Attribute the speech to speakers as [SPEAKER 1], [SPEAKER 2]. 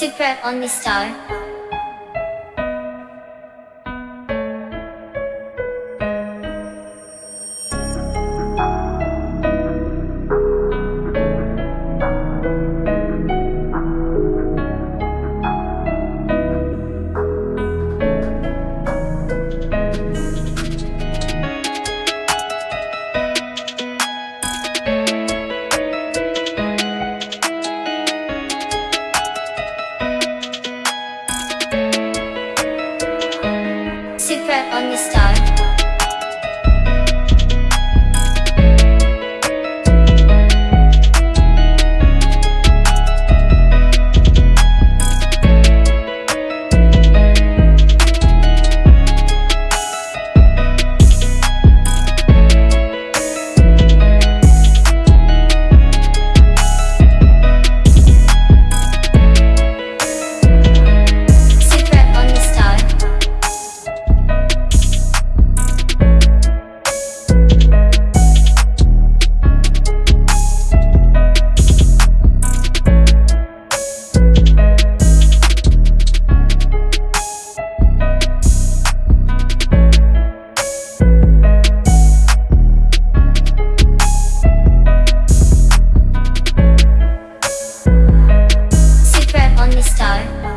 [SPEAKER 1] Super OnlyStar on the star. tới